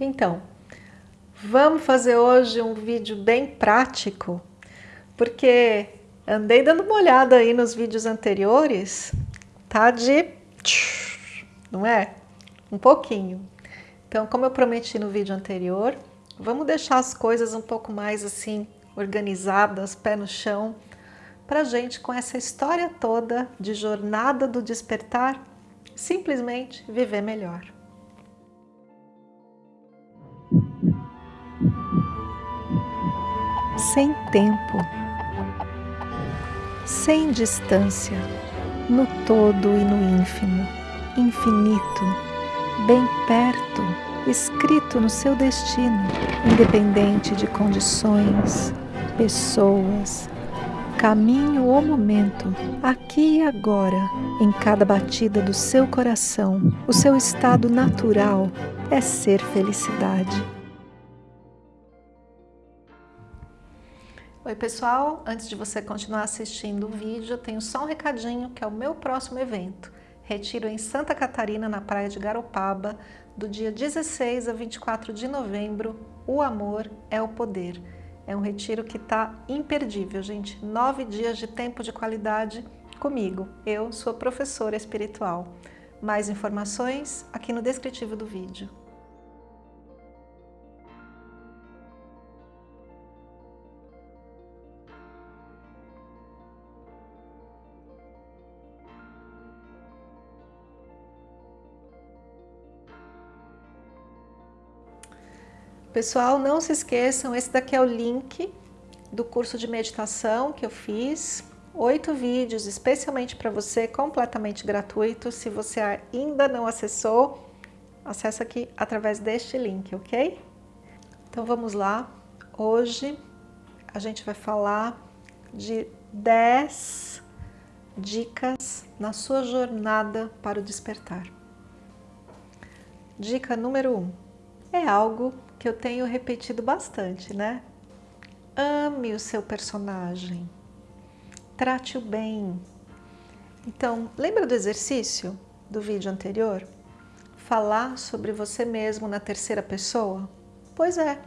Então, vamos fazer hoje um vídeo bem prático, porque andei dando uma olhada aí nos vídeos anteriores, tá de... não é? Um pouquinho. Então, como eu prometi no vídeo anterior, vamos deixar as coisas um pouco mais assim, organizadas, pé no chão, pra gente com essa história toda de jornada do despertar, simplesmente viver melhor. Sem tempo, sem distância, no todo e no ínfimo, infinito, bem perto, escrito no seu destino, independente de condições, pessoas, caminho ou momento, aqui e agora, em cada batida do seu coração, o seu estado natural é ser felicidade. Oi pessoal, antes de você continuar assistindo o vídeo, eu tenho só um recadinho que é o meu próximo evento. Retiro em Santa Catarina, na praia de Garopaba, do dia 16 a 24 de novembro, O Amor é o Poder. É um retiro que está imperdível, gente. Nove dias de tempo de qualidade comigo. Eu sou professora espiritual. Mais informações aqui no descritivo do vídeo. Pessoal, não se esqueçam, esse daqui é o link do curso de meditação que eu fiz. Oito vídeos especialmente para você, completamente gratuito. Se você ainda não acessou, acessa aqui através deste link, ok? Então vamos lá. Hoje a gente vai falar de 10 dicas na sua jornada para o despertar. Dica número 1. Um, é algo que eu tenho repetido bastante, né? Ame o seu personagem, trate-o bem. Então, lembra do exercício do vídeo anterior? Falar sobre você mesmo na terceira pessoa? Pois é,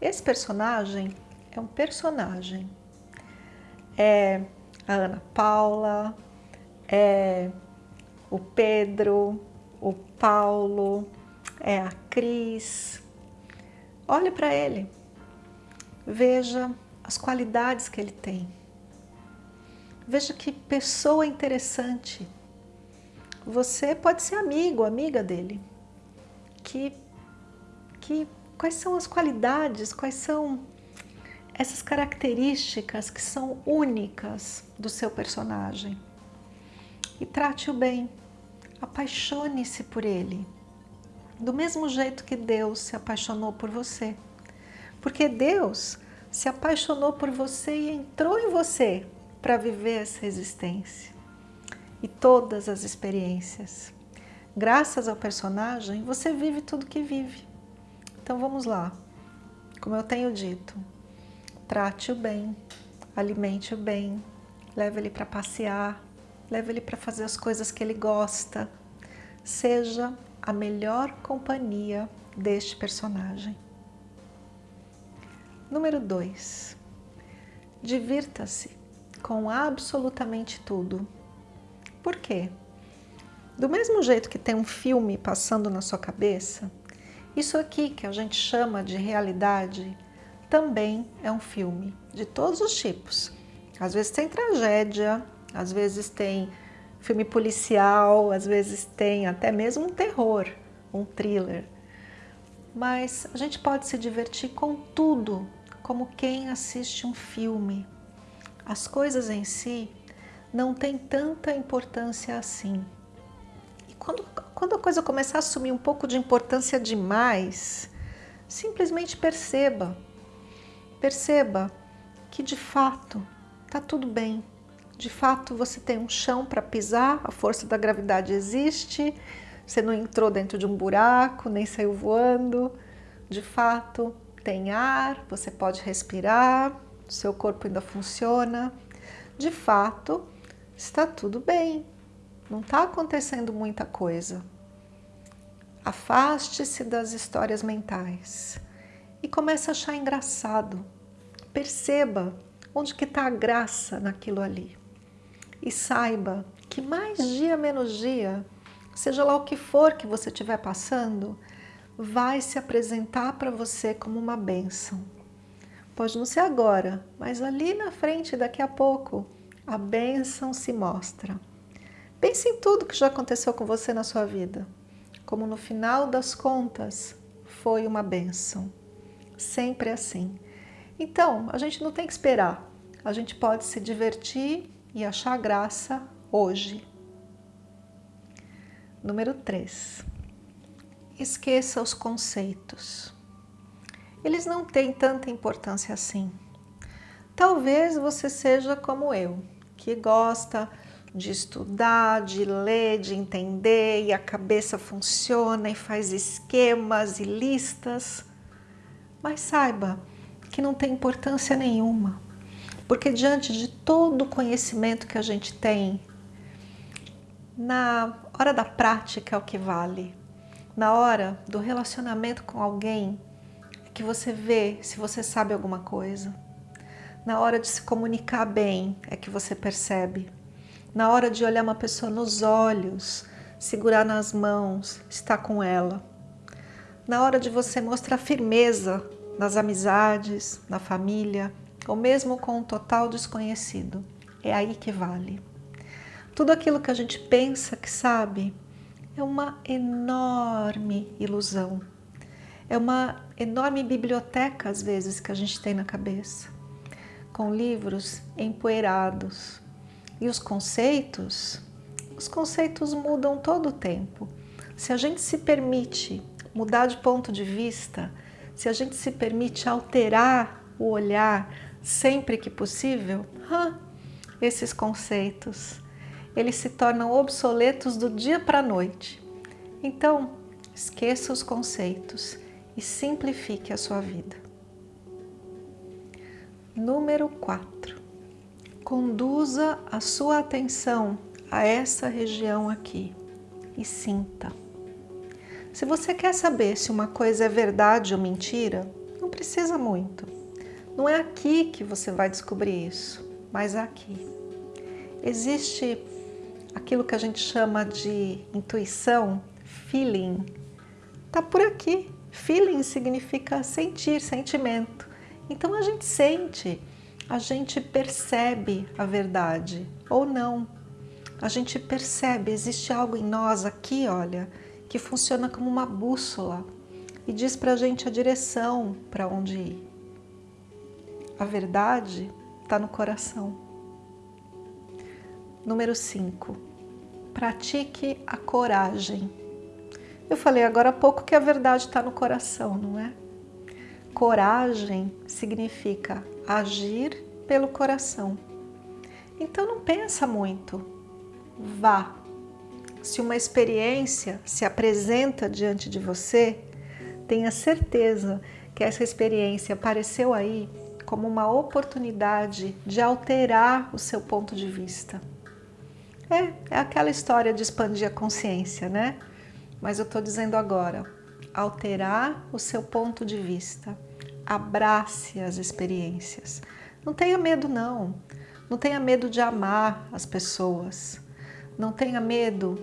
esse personagem é um personagem. É a Ana Paula, é o Pedro, o Paulo, é a Cris, Olhe para ele, veja as qualidades que ele tem. Veja que pessoa interessante. Você pode ser amigo, amiga dele. Que, que, quais são as qualidades, quais são essas características que são únicas do seu personagem. E trate-o bem, apaixone-se por ele do mesmo jeito que Deus se apaixonou por você. Porque Deus se apaixonou por você e entrou em você para viver essa existência e todas as experiências. Graças ao personagem, você vive tudo que vive. Então vamos lá. Como eu tenho dito, trate-o bem, alimente-o bem, leve ele para passear, leve ele para fazer as coisas que ele gosta. Seja a melhor companhia deste personagem. Número 2. Divirta-se com absolutamente tudo. Por quê? Do mesmo jeito que tem um filme passando na sua cabeça, isso aqui que a gente chama de realidade também é um filme de todos os tipos. Às vezes tem tragédia, às vezes tem filme policial, às vezes tem até mesmo um terror, um thriller. Mas a gente pode se divertir com tudo, como quem assiste um filme. As coisas em si não têm tanta importância assim. E quando, quando a coisa começar a assumir um pouco de importância demais, simplesmente perceba, perceba que de fato está tudo bem, de fato você tem um chão para pisar, a força da gravidade existe, você não entrou dentro de um buraco, nem saiu voando, de fato tem ar, você pode respirar, seu corpo ainda funciona, de fato está tudo bem, não está acontecendo muita coisa. Afaste-se das histórias mentais e comece a achar engraçado. Perceba onde que está a graça naquilo ali. E saiba que mais dia menos dia, seja lá o que for que você estiver passando, vai se apresentar para você como uma bênção. Pode não ser agora, mas ali na frente, daqui a pouco, a bênção se mostra. Pense em tudo que já aconteceu com você na sua vida como no final das contas foi uma bênção. Sempre assim. Então, a gente não tem que esperar. A gente pode se divertir e achar graça hoje. Número 3. Esqueça os conceitos. Eles não têm tanta importância assim. Talvez você seja como eu, que gosta de estudar, de ler, de entender e a cabeça funciona e faz esquemas e listas. Mas saiba que não tem importância nenhuma, porque diante de todo o conhecimento que a gente tem, na hora da prática é o que vale. Na hora do relacionamento com alguém é que você vê se você sabe alguma coisa. Na hora de se comunicar bem é que você percebe na hora de olhar uma pessoa nos olhos, segurar nas mãos, estar com ela. Na hora de você mostrar firmeza nas amizades, na família, ou mesmo com um total desconhecido. É aí que vale. Tudo aquilo que a gente pensa que sabe é uma enorme ilusão. É uma enorme biblioteca, às vezes, que a gente tem na cabeça, com livros empoeirados, e os conceitos, os conceitos mudam todo o tempo. Se a gente se permite mudar de ponto de vista, se a gente se permite alterar o olhar sempre que possível, esses conceitos, eles se tornam obsoletos do dia para a noite. Então, esqueça os conceitos e simplifique a sua vida. Número 4 conduza a sua atenção a essa região aqui e sinta. Se você quer saber se uma coisa é verdade ou mentira, não precisa muito. Não é aqui que você vai descobrir isso, mas aqui. Existe aquilo que a gente chama de intuição, feeling. Tá por aqui. Feeling significa sentir, sentimento. Então a gente sente a gente percebe a verdade ou não. A gente percebe, existe algo em nós aqui, olha, que funciona como uma bússola e diz para a gente a direção para onde ir. A verdade está no coração. Número 5. Pratique a coragem. Eu falei agora há pouco que a verdade está no coração, não é? Coragem significa agir pelo coração. Então não pensa muito, vá. Se uma experiência se apresenta diante de você, tenha certeza que essa experiência apareceu aí como uma oportunidade de alterar o seu ponto de vista. É, é aquela história de expandir a consciência, né? Mas eu estou dizendo agora, alterar o seu ponto de vista abrace as experiências. Não tenha medo não, não tenha medo de amar as pessoas, não tenha medo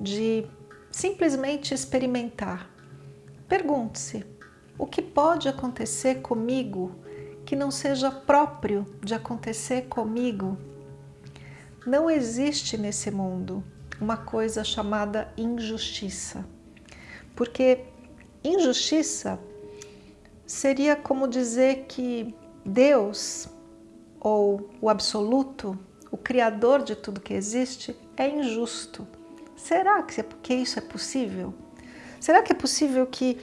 de simplesmente experimentar. Pergunte-se, o que pode acontecer comigo que não seja próprio de acontecer comigo? Não existe nesse mundo uma coisa chamada injustiça, porque injustiça seria como dizer que Deus, ou o absoluto, o criador de tudo que existe, é injusto. Será que, é isso é possível? Será que é possível que,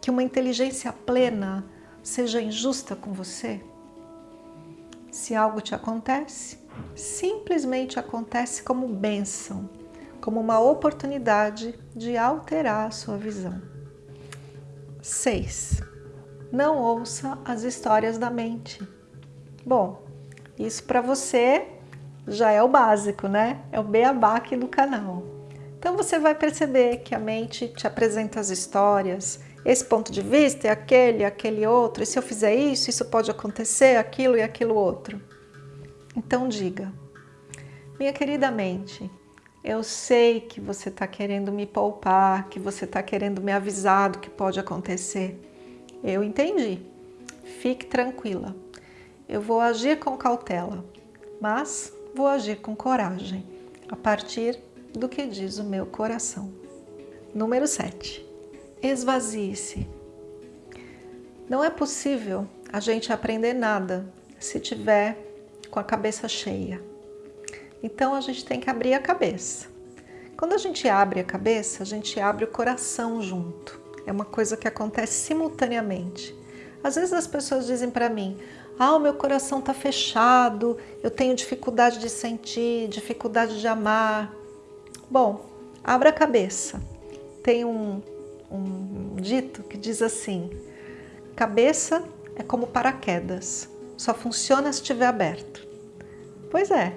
que uma inteligência plena seja injusta com você? Se algo te acontece, simplesmente acontece como bênção, como uma oportunidade de alterar a sua visão. 6 não ouça as histórias da mente. Bom, isso para você já é o básico, né? É o beabá aqui do canal. Então você vai perceber que a mente te apresenta as histórias, esse ponto de vista é aquele, aquele outro, e se eu fizer isso, isso pode acontecer, aquilo e aquilo outro. Então diga, minha querida mente, eu sei que você está querendo me poupar, que você está querendo me avisar do que pode acontecer. Eu entendi. Fique tranquila. Eu vou agir com cautela, mas vou agir com coragem, a partir do que diz o meu coração. Número 7. Esvazie-se. Não é possível a gente aprender nada se tiver com a cabeça cheia. Então a gente tem que abrir a cabeça. Quando a gente abre a cabeça, a gente abre o coração junto. É uma coisa que acontece simultaneamente. Às vezes as pessoas dizem para mim, ah, o meu coração está fechado, eu tenho dificuldade de sentir, dificuldade de amar. Bom, abra a cabeça. Tem um, um dito que diz assim, cabeça é como paraquedas, só funciona se estiver aberto. Pois é,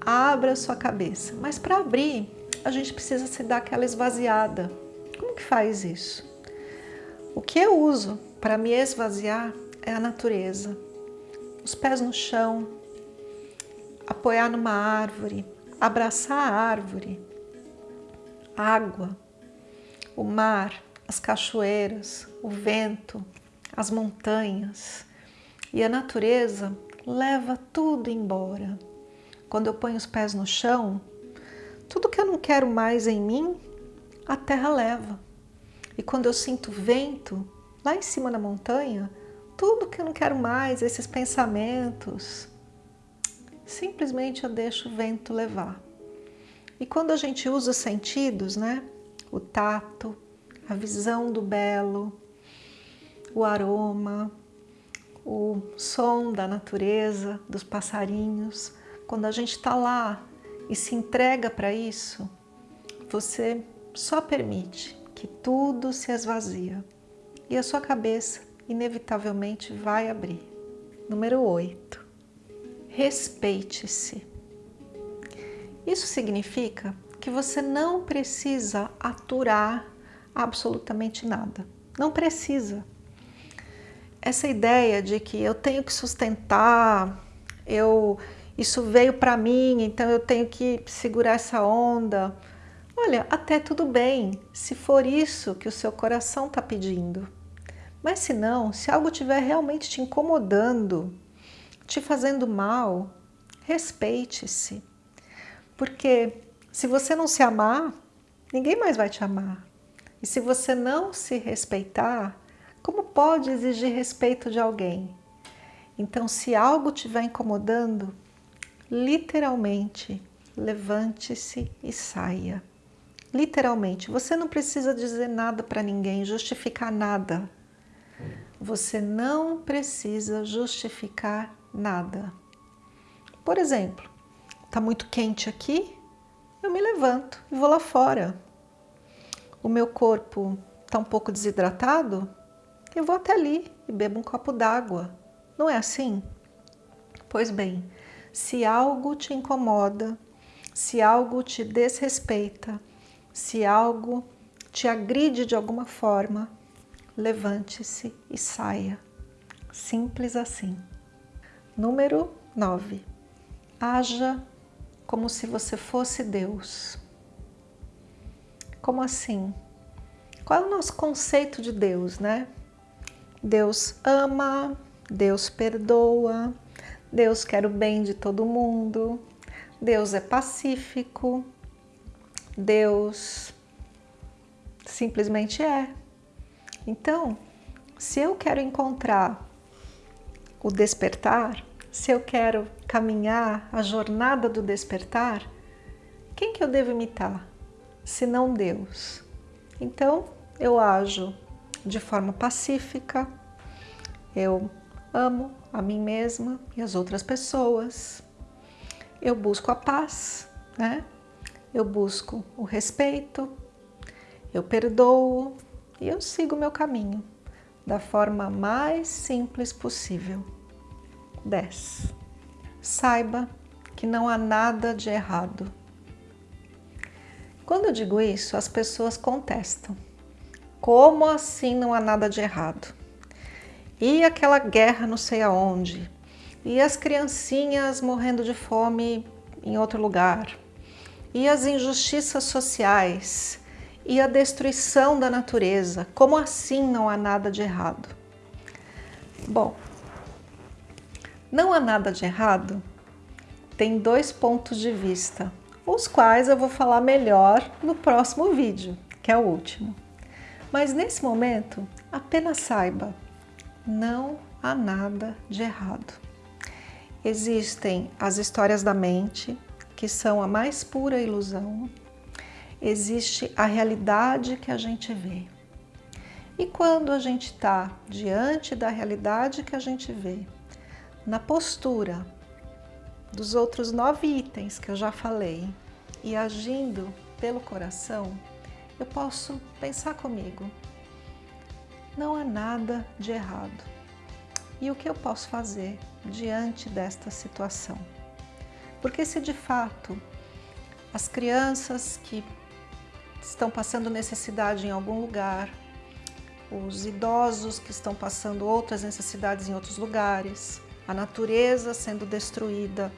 abra sua cabeça, mas para abrir a gente precisa se dar aquela esvaziada. Como que faz isso? O que eu uso para me esvaziar é a natureza. Os pés no chão, apoiar numa árvore, abraçar a árvore, água, o mar, as cachoeiras, o vento, as montanhas. E a natureza leva tudo embora. Quando eu ponho os pés no chão, tudo que eu não quero mais em mim, a terra leva. E quando eu sinto vento, lá em cima na montanha, tudo que eu não quero mais, esses pensamentos, simplesmente eu deixo o vento levar. E quando a gente usa os sentidos, né? O tato, a visão do belo, o aroma, o som da natureza, dos passarinhos. Quando a gente está lá e se entrega para isso, você só permite que tudo se esvazia e a sua cabeça inevitavelmente vai abrir. Número 8. Respeite-se. Isso significa que você não precisa aturar absolutamente nada. Não precisa. Essa ideia de que eu tenho que sustentar, eu, isso veio para mim, então eu tenho que segurar essa onda. Olha, até tudo bem, se for isso que o seu coração está pedindo. Mas se não, se algo estiver realmente te incomodando, te fazendo mal, respeite-se. Porque se você não se amar, ninguém mais vai te amar. E se você não se respeitar, como pode exigir respeito de alguém? Então, se algo estiver incomodando, literalmente, levante-se e saia. Literalmente, você não precisa dizer nada para ninguém, justificar nada. Você não precisa justificar nada. Por exemplo, está muito quente aqui, eu me levanto e vou lá fora. O meu corpo está um pouco desidratado, eu vou até ali e bebo um copo d'água. Não é assim? Pois bem, se algo te incomoda, se algo te desrespeita, se algo te agride de alguma forma, levante-se e saia. Simples assim. Número 9. Haja como se você fosse Deus. Como assim? Qual é o nosso conceito de Deus, né? Deus ama, Deus perdoa, Deus quer o bem de todo mundo, Deus é pacífico, Deus simplesmente é. Então, se eu quero encontrar o despertar, se eu quero caminhar a jornada do despertar, quem que eu devo imitar, se não Deus? Então, eu ajo de forma pacífica, eu amo a mim mesma e as outras pessoas, eu busco a paz, né? Eu busco o respeito, eu perdoo e eu sigo meu caminho da forma mais simples possível. 10. Saiba que não há nada de errado. Quando eu digo isso, as pessoas contestam. Como assim não há nada de errado? E aquela guerra não sei aonde? E as criancinhas morrendo de fome em outro lugar? E as injustiças sociais? E a destruição da natureza? Como assim não há nada de errado? Bom, não há nada de errado tem dois pontos de vista os quais eu vou falar melhor no próximo vídeo, que é o último. Mas nesse momento, apenas saiba, não há nada de errado. Existem as histórias da mente, que são a mais pura ilusão. Existe a realidade que a gente vê. E quando a gente está diante da realidade que a gente vê, na postura dos outros nove itens que eu já falei e agindo pelo coração, eu posso pensar comigo, não há nada de errado. E o que eu posso fazer diante desta situação? Porque se de fato as crianças que estão passando necessidade em algum lugar, os idosos que estão passando outras necessidades em outros lugares, a natureza sendo destruída,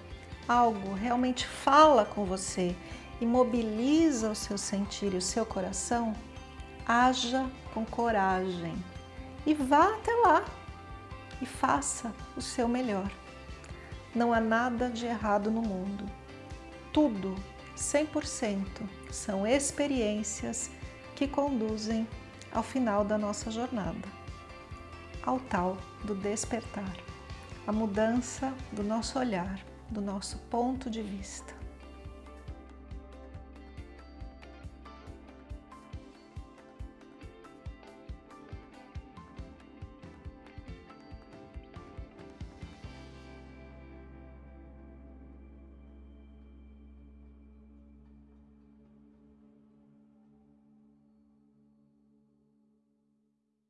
algo realmente fala com você e mobiliza o seu sentir e o seu coração, haja com coragem. E vá até lá. E faça o seu melhor. Não há nada de errado no mundo. Tudo, 100%, são experiências que conduzem ao final da nossa jornada, ao tal do despertar a mudança do nosso olhar, do nosso ponto de vista.